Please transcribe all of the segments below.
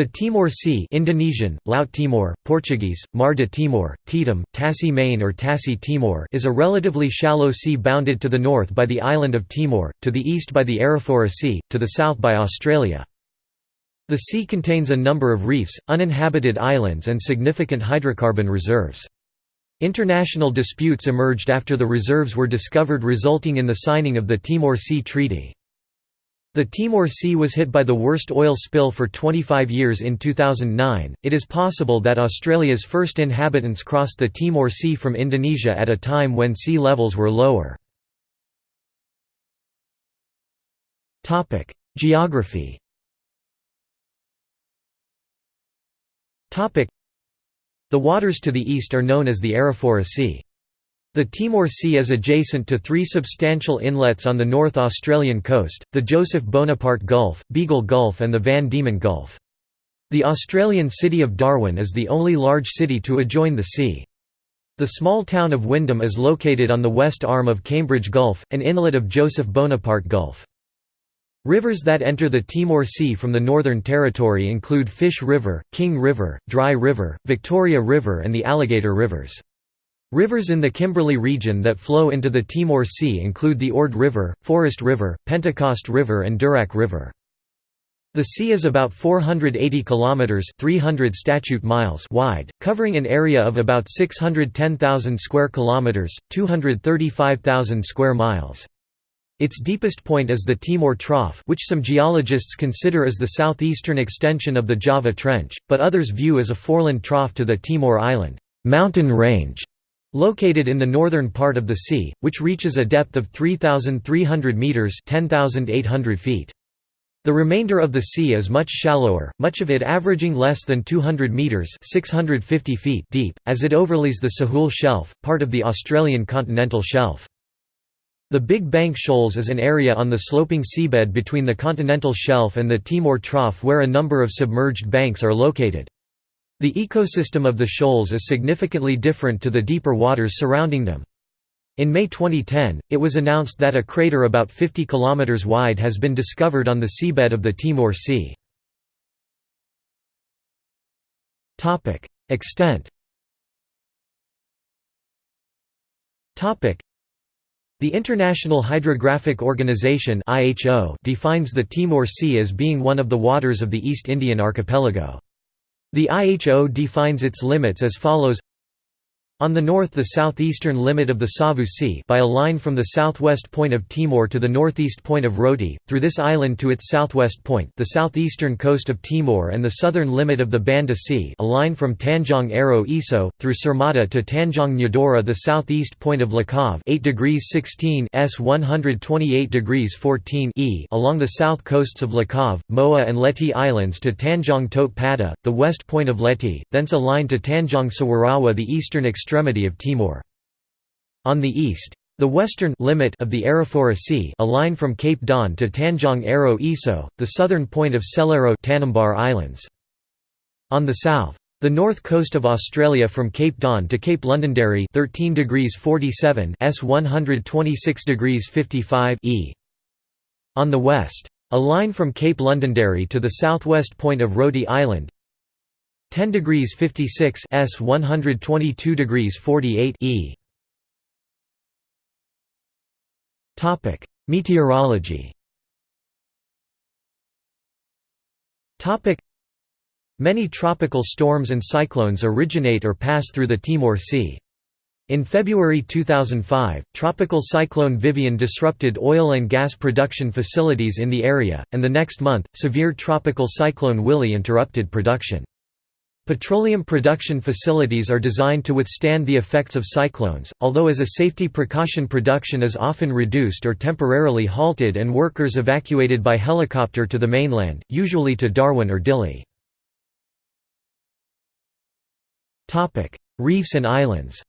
The Timor Sea Indonesian, Laut Timor, Portuguese, Mar de Timor, Tetum, Tasi Mane or Tasi Timor is a relatively shallow sea bounded to the north by the island of Timor, to the east by the Arafura Sea, to the south by Australia. The sea contains a number of reefs, uninhabited islands and significant hydrocarbon reserves. International disputes emerged after the reserves were discovered resulting in the signing of the Timor Sea Treaty. The Timor Sea was hit by the worst oil spill for 25 years in 2009. It is possible that Australia's first inhabitants crossed the Timor Sea from Indonesia at a time when sea levels were lower. Topic: Geography. Topic: The waters to the east are known as the Arafura Sea. The Timor Sea is adjacent to three substantial inlets on the North Australian coast, the Joseph Bonaparte Gulf, Beagle Gulf and the Van Diemen Gulf. The Australian city of Darwin is the only large city to adjoin the sea. The small town of Wyndham is located on the west arm of Cambridge Gulf, an inlet of Joseph Bonaparte Gulf. Rivers that enter the Timor Sea from the Northern Territory include Fish River, King River, Dry River, Victoria River and the Alligator Rivers. Rivers in the Kimberley region that flow into the Timor Sea include the Ord River, Forest River, Pentecost River and Durack River. The sea is about 480 kilometers (300 statute miles) wide, covering an area of about 610,000 square kilometers, 235,000 square miles. Its deepest point is the Timor Trough, which some geologists consider as the southeastern extension of the Java Trench, but others view as a foreland trough to the Timor Island mountain range. Located in the northern part of the sea, which reaches a depth of 3,300 metres 10,800 feet. The remainder of the sea is much shallower, much of it averaging less than 200 metres 650 feet deep, as it overlays the Sahul Shelf, part of the Australian continental shelf. The Big Bank Shoals is an area on the sloping seabed between the continental shelf and the Timor Trough where a number of submerged banks are located. The ecosystem of the shoals is significantly different to the deeper waters surrounding them. In May 2010, it was announced that a crater about 50 km wide has been discovered on the seabed of the Timor Sea. Extent the International Hydrographic Organization defines the Timor Sea as being one of the waters of the East Indian archipelago. The IHO defines its limits as follows on the north the southeastern limit of the Savu Sea by a line from the southwest point of Timor to the northeast point of Roti, through this island to its southwest point the southeastern coast of Timor and the southern limit of the Banda Sea a line from Tanjong Aro Iso, through Sermata to Tanjong Nyadora the southeast point of Lakor 8 degrees 16 s 128 degrees 14 e along the south coasts of Lakor, Moa and Leti Islands to Tanjong Tot Pada, the west point of Leti, thence a line to Tanjong Sawarawa the eastern extremity of Timor. On the east, the western limit of the Arafura Sea a line from Cape Don to Tanjong Aro Iso, the southern point of Selaru Tanimbar Islands. On the south, the north coast of Australia from Cape Don to Cape Londonderry 13 degrees 47 s 126 degrees 55 e. On the west, a line from Cape Londonderry to the southwest point of Roti Island 10 degrees 56 s 122 degrees 48 e. Topic meteorology. Topic many tropical storms and cyclones originate or pass through the Timor Sea. In February 2005, Tropical Cyclone Vivian disrupted oil and gas production facilities in the area, and the next month, severe Tropical Cyclone Willy interrupted production. Petroleum production facilities are designed to withstand the effects of cyclones, although as a safety precaution production is often reduced or temporarily halted and workers evacuated by helicopter to the mainland, usually to Darwin or Dili. Reefs and islands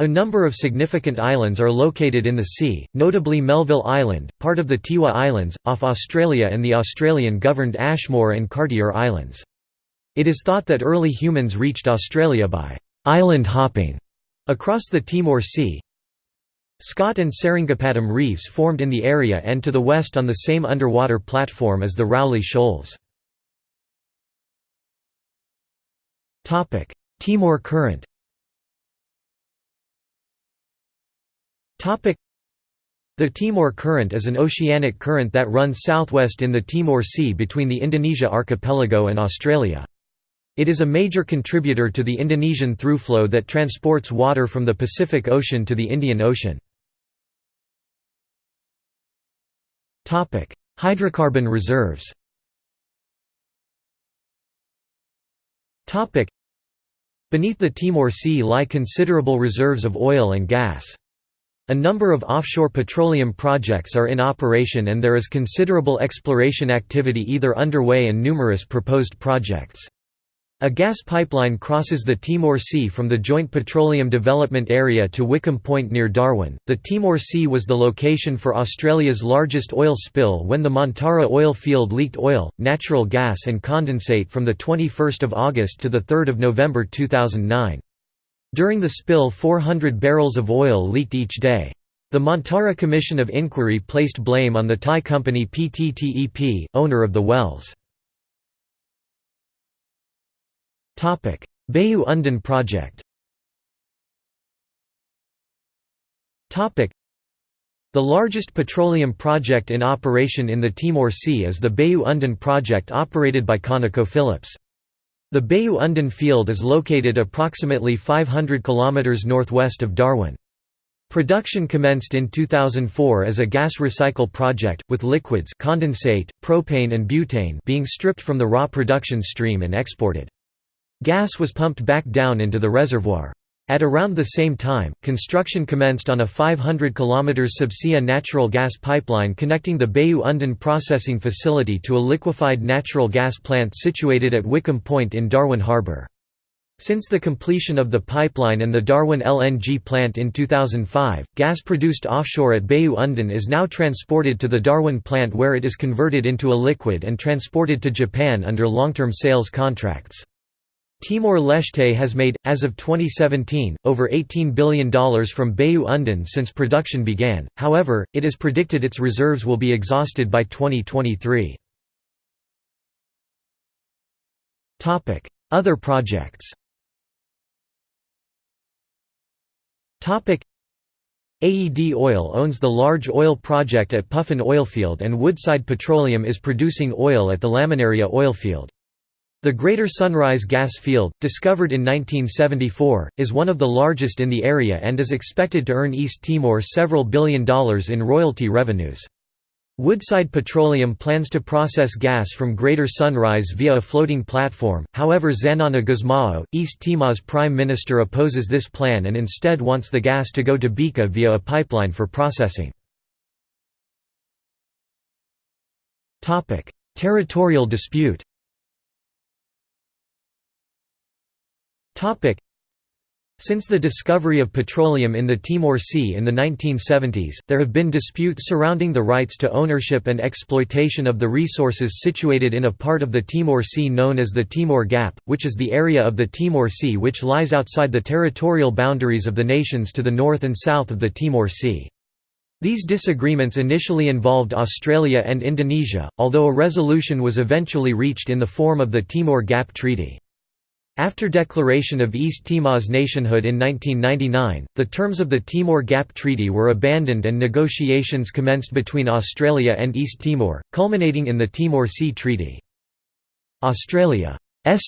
a number of significant islands are located in the sea, notably Melville Island, part of the Tiwi Islands, off Australia and the Australian-governed Ashmore and Cartier Islands. It is thought that early humans reached Australia by «island hopping» across the Timor Sea. Scott and Seringapatam reefs formed in the area and to the west on the same underwater platform as the Rowley Shoals. Timor Current the Timor Current is an oceanic current that runs southwest in the Timor Sea between the Indonesia archipelago and Australia. It is a major contributor to the Indonesian throughflow that transports water from the Pacific Ocean to the Indian Ocean. Hydrocarbon reserves Beneath the Timor Sea lie considerable reserves of oil and gas. A number of offshore petroleum projects are in operation and there is considerable exploration activity either underway and numerous proposed projects. A gas pipeline crosses the Timor Sea from the Joint Petroleum Development Area to Wickham Point near Darwin. The Timor Sea was the location for Australia's largest oil spill when the Montara oil field leaked oil, natural gas, and condensate from the 21st of August to the 3rd of November 2009. During the spill 400 barrels of oil leaked each day. The Montara Commission of Inquiry placed blame on the Thai company PTTEP, owner of the wells. Bayu Undan project The largest petroleum project in operation in the Timor Sea is the Bayu Undan project operated by ConocoPhillips. The Bayu Undan field is located approximately 500 km northwest of Darwin. Production commenced in 2004 as a gas recycle project, with liquids condensate, propane and butane being stripped from the raw production stream and exported. Gas was pumped back down into the reservoir. At around the same time, construction commenced on a 500 km subsea natural gas pipeline connecting the Bayu Undan processing facility to a liquefied natural gas plant situated at Wickham Point in Darwin Harbour. Since the completion of the pipeline and the Darwin LNG plant in 2005, gas produced offshore at Bayu Undan is now transported to the Darwin plant where it is converted into a liquid and transported to Japan under long-term sales contracts. Timor-Leste has made, as of 2017, over $18 billion from Bayu Undan since production began, however, it is predicted its reserves will be exhausted by 2023. Other projects AED Oil owns the large oil project at Puffin Oilfield and Woodside Petroleum is producing oil at the Laminaria oilfield. The Greater Sunrise gas field, discovered in 1974, is one of the largest in the area and is expected to earn East Timor several billion dollars in royalty revenues. Woodside Petroleum plans to process gas from Greater Sunrise via a floating platform, however Xanana Gusmao, East Timor's prime minister opposes this plan and instead wants the gas to go to Bika via a pipeline for processing. Territorial dispute Since the discovery of petroleum in the Timor Sea in the 1970s, there have been disputes surrounding the rights to ownership and exploitation of the resources situated in a part of the Timor Sea known as the Timor Gap, which is the area of the Timor Sea which lies outside the territorial boundaries of the nations to the north and south of the Timor Sea. These disagreements initially involved Australia and Indonesia, although a resolution was eventually reached in the form of the Timor Gap Treaty. After declaration of East Timor's nationhood in 1999, the terms of the Timor Gap Treaty were abandoned and negotiations commenced between Australia and East Timor, culminating in the Timor Sea Treaty. Australia's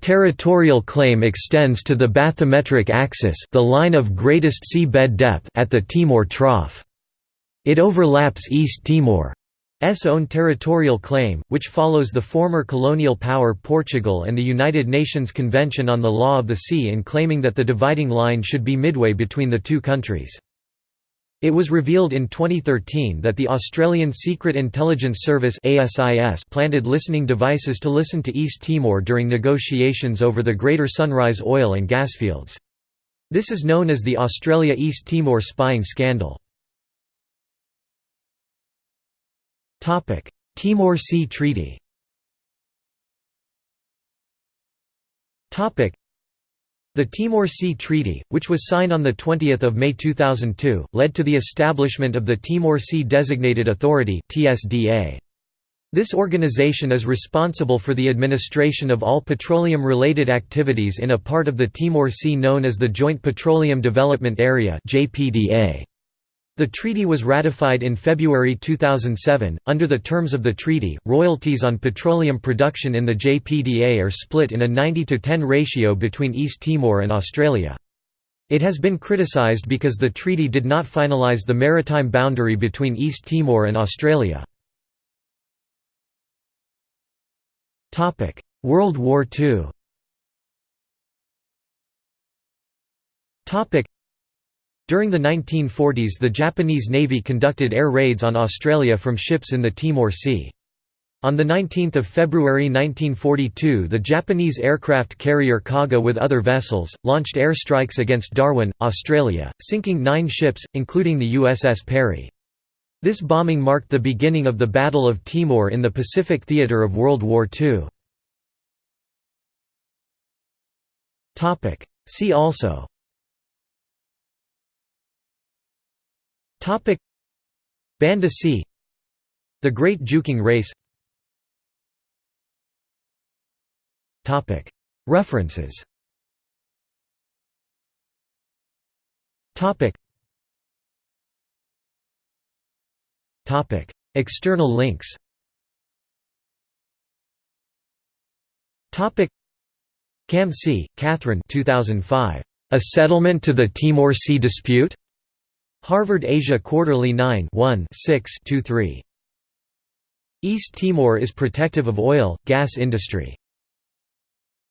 territorial claim extends to the bathymetric axis the line of greatest sea bed depth at the Timor Trough. It overlaps East Timor own territorial claim, which follows the former colonial power Portugal and the United Nations Convention on the Law of the Sea in claiming that the dividing line should be midway between the two countries. It was revealed in 2013 that the Australian Secret Intelligence Service ASIS planted listening devices to listen to East Timor during negotiations over the Greater Sunrise oil and gas fields. This is known as the Australia-East Timor spying scandal. Timor Sea Treaty. The Timor Sea Treaty, which was signed on 20 May 2002, led to the establishment of the Timor Sea Designated Authority This organization is responsible for the administration of all petroleum-related activities in a part of the Timor Sea known as the Joint Petroleum Development Area JPDA. The treaty was ratified in February 2007. Under the terms of the treaty, royalties on petroleum production in the JPDA are split in a 90 to 10 ratio between East Timor and Australia. It has been criticised because the treaty did not finalise the maritime boundary between East Timor and Australia. World War II during the 1940s the Japanese Navy conducted air raids on Australia from ships in the Timor Sea. On 19 February 1942 the Japanese aircraft carrier Kaga with other vessels, launched airstrikes against Darwin, Australia, sinking nine ships, including the USS Peary. This bombing marked the beginning of the Battle of Timor in the Pacific theater of World War II. See also Topic. Banda Sea The Great Juking Race. Topic. References. Topic. Topic. External links. Topic. Cam C, Catherine 2005. A Settlement to the Timor Sea Dispute? Harvard Asia Quarterly 9 1 6 23. East Timor is protective of oil, gas industry.